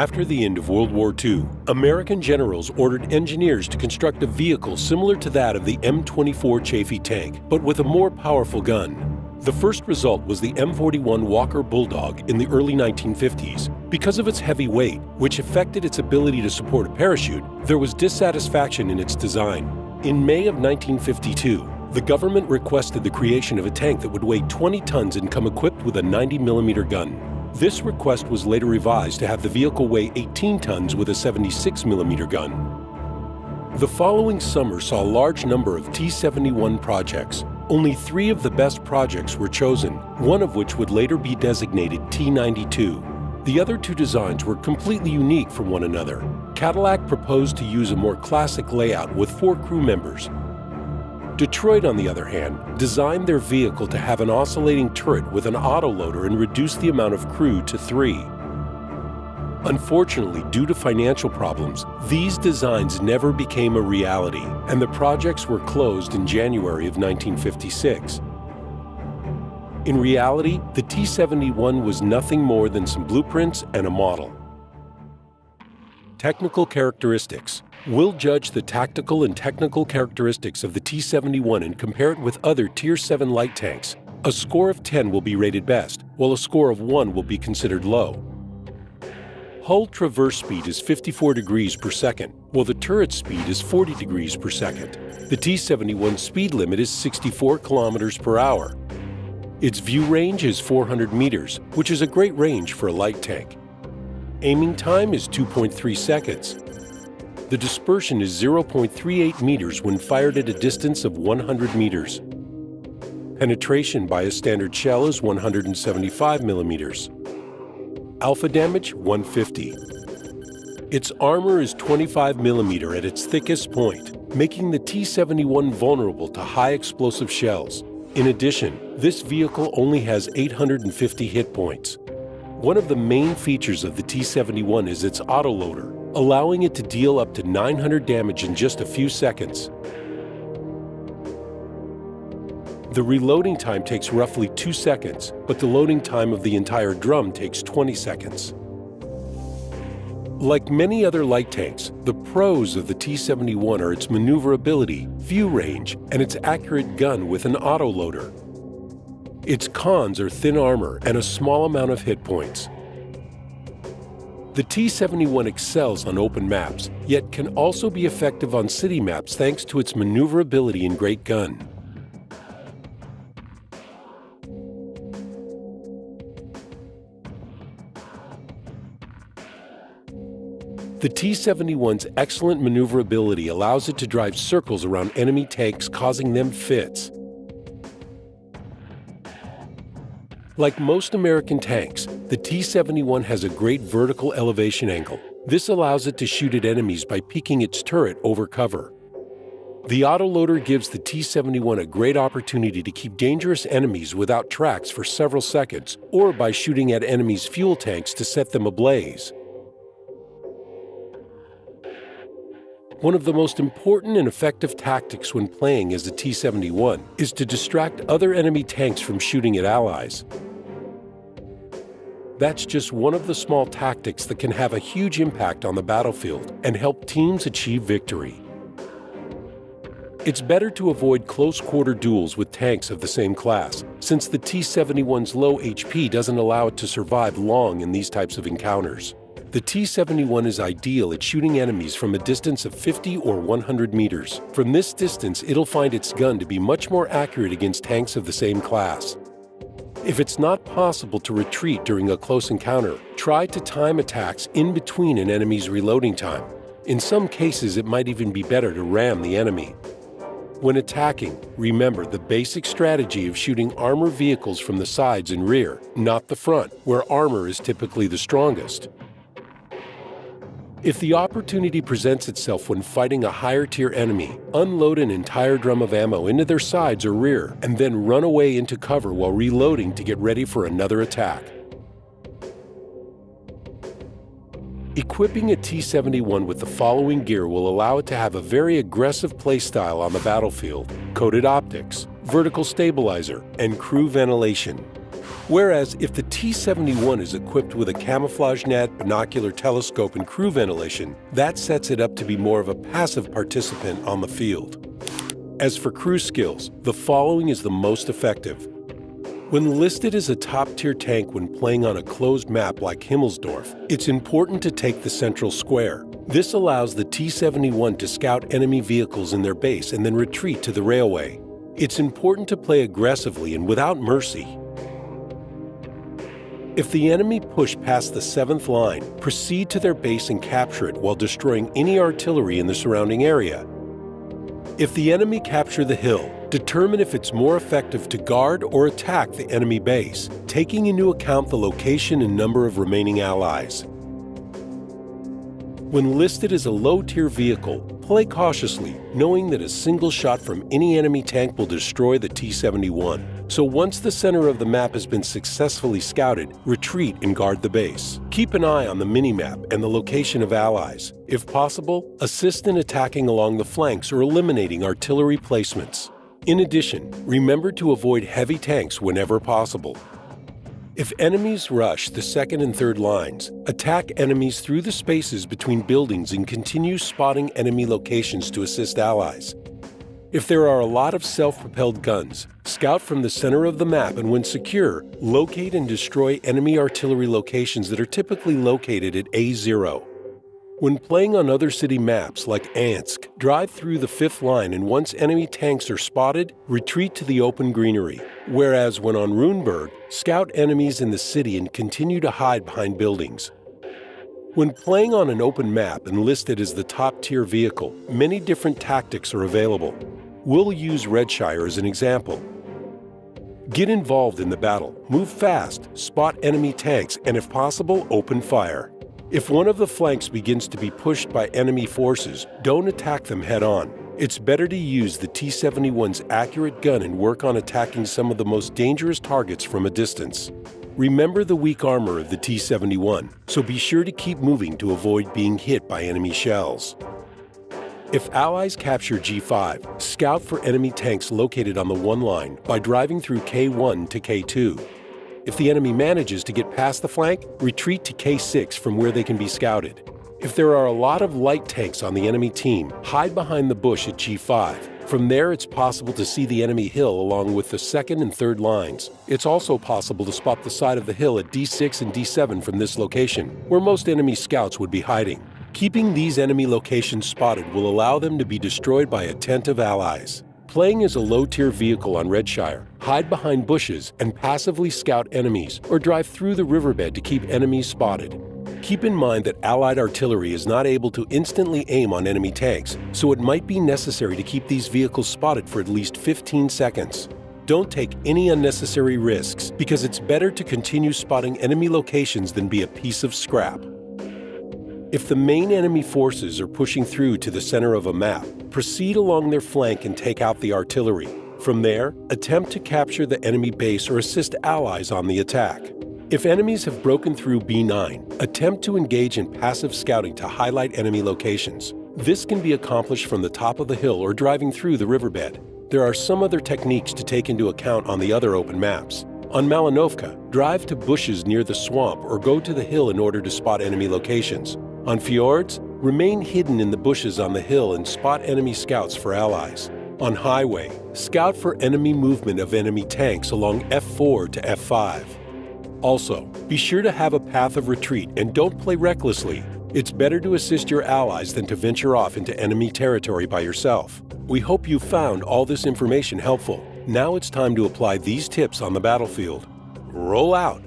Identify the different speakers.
Speaker 1: After the end of World War II, American generals ordered engineers to construct a vehicle similar to that of the M24 Chaffee tank, but with a more powerful gun. The first result was the M41 Walker Bulldog in the early 1950s. Because of its heavy weight, which affected its ability to support a parachute, there was dissatisfaction in its design. In May of 1952, the government requested the creation of a tank that would weigh 20 tons and come equipped with a 90 millimeter gun. This request was later revised to have the vehicle weigh 18 tons with a 76mm gun. The following summer saw a large number of T-71 projects. Only three of the best projects were chosen, one of which would later be designated T-92. The other two designs were completely unique from one another. Cadillac proposed to use a more classic layout with four crew members, Detroit, on the other hand, designed their vehicle to have an oscillating turret with an autoloader and reduce the amount of crew to three. Unfortunately, due to financial problems, these designs never became a reality, and the projects were closed in January of 1956. In reality, the T-71 was nothing more than some blueprints and a model. Technical characteristics We'll judge the tactical and technical characteristics of the T-71 and compare it with other Tier 7 light tanks. A score of 10 will be rated best, while a score of 1 will be considered low. Hull traverse speed is 54 degrees per second, while the turret speed is 40 degrees per second. The T-71 speed limit is 64 kilometers per hour. Its view range is 400 meters, which is a great range for a light tank. Aiming time is 2.3 seconds, the dispersion is 0.38 meters when fired at a distance of 100 meters. Penetration by a standard shell is 175 millimeters. Alpha damage 150. Its armor is 25 millimeter at its thickest point, making the T-71 vulnerable to high explosive shells. In addition, this vehicle only has 850 hit points. One of the main features of the T-71 is its autoloader, allowing it to deal up to 900 damage in just a few seconds. The reloading time takes roughly 2 seconds, but the loading time of the entire drum takes 20 seconds. Like many other light tanks, the pros of the T-71 are its maneuverability, view range, and its accurate gun with an autoloader. Its cons are thin armor and a small amount of hit points. The T-71 excels on open maps, yet can also be effective on city maps thanks to its maneuverability and great gun. The T-71's excellent maneuverability allows it to drive circles around enemy tanks causing them fits. Like most American tanks, the T-71 has a great vertical elevation angle. This allows it to shoot at enemies by peaking its turret over cover. The autoloader gives the T-71 a great opportunity to keep dangerous enemies without tracks for several seconds, or by shooting at enemies' fuel tanks to set them ablaze. One of the most important and effective tactics when playing as the T-71 is to distract other enemy tanks from shooting at allies. That's just one of the small tactics that can have a huge impact on the battlefield and help teams achieve victory. It's better to avoid close-quarter duels with tanks of the same class, since the T-71's low HP doesn't allow it to survive long in these types of encounters. The T-71 is ideal at shooting enemies from a distance of 50 or 100 meters. From this distance, it'll find its gun to be much more accurate against tanks of the same class. If it's not possible to retreat during a close encounter, try to time attacks in between an enemy's reloading time. In some cases, it might even be better to ram the enemy. When attacking, remember the basic strategy of shooting armor vehicles from the sides and rear, not the front, where armor is typically the strongest. If the opportunity presents itself when fighting a higher tier enemy, unload an entire drum of ammo into their sides or rear, and then run away into cover while reloading to get ready for another attack. Equipping a T-71 with the following gear will allow it to have a very aggressive playstyle on the battlefield, coated optics, vertical stabilizer, and crew ventilation. Whereas if the T-71 is equipped with a camouflage net, binocular telescope, and crew ventilation, that sets it up to be more of a passive participant on the field. As for crew skills, the following is the most effective. When listed as a top-tier tank when playing on a closed map like Himmelsdorf, it's important to take the central square. This allows the T-71 to scout enemy vehicles in their base and then retreat to the railway. It's important to play aggressively and without mercy. If the enemy push past the 7th line, proceed to their base and capture it while destroying any artillery in the surrounding area. If the enemy capture the hill, determine if it's more effective to guard or attack the enemy base, taking into account the location and number of remaining allies. When listed as a low-tier vehicle, play cautiously, knowing that a single shot from any enemy tank will destroy the T-71. So once the center of the map has been successfully scouted, retreat and guard the base. Keep an eye on the minimap and the location of allies. If possible, assist in attacking along the flanks or eliminating artillery placements. In addition, remember to avoid heavy tanks whenever possible. If enemies rush the second and third lines, attack enemies through the spaces between buildings and continue spotting enemy locations to assist allies. If there are a lot of self-propelled guns, scout from the center of the map and when secure, locate and destroy enemy artillery locations that are typically located at A0. When playing on other city maps like Ensk, drive through the fifth line and once enemy tanks are spotted, retreat to the open greenery. Whereas when on Ruinberg, scout enemies in the city and continue to hide behind buildings. When playing on an open map and listed as the top tier vehicle, many different tactics are available. We'll use Redshire as an example. Get involved in the battle, move fast, spot enemy tanks, and if possible, open fire. If one of the flanks begins to be pushed by enemy forces, don't attack them head on. It's better to use the T-71's accurate gun and work on attacking some of the most dangerous targets from a distance. Remember the weak armor of the T-71, so be sure to keep moving to avoid being hit by enemy shells. If allies capture G5, scout for enemy tanks located on the 1 line by driving through K1 to K2. If the enemy manages to get past the flank, retreat to K6 from where they can be scouted. If there are a lot of light tanks on the enemy team, hide behind the bush at G5. From there, it's possible to see the enemy hill along with the second and third lines. It's also possible to spot the side of the hill at D6 and D7 from this location, where most enemy scouts would be hiding. Keeping these enemy locations spotted will allow them to be destroyed by attentive allies. Playing as a low-tier vehicle on Redshire, hide behind bushes and passively scout enemies or drive through the riverbed to keep enemies spotted. Keep in mind that Allied artillery is not able to instantly aim on enemy tanks, so it might be necessary to keep these vehicles spotted for at least 15 seconds. Don't take any unnecessary risks because it's better to continue spotting enemy locations than be a piece of scrap. If the main enemy forces are pushing through to the center of a map, proceed along their flank and take out the artillery. From there, attempt to capture the enemy base or assist allies on the attack. If enemies have broken through B9, attempt to engage in passive scouting to highlight enemy locations. This can be accomplished from the top of the hill or driving through the riverbed. There are some other techniques to take into account on the other open maps. On Malinovka, drive to bushes near the swamp or go to the hill in order to spot enemy locations. On fjords, remain hidden in the bushes on the hill and spot enemy scouts for allies. On highway, scout for enemy movement of enemy tanks along F4 to F5. Also, be sure to have a path of retreat and don't play recklessly. It's better to assist your allies than to venture off into enemy territory by yourself. We hope you found all this information helpful. Now it's time to apply these tips on the battlefield. Roll out!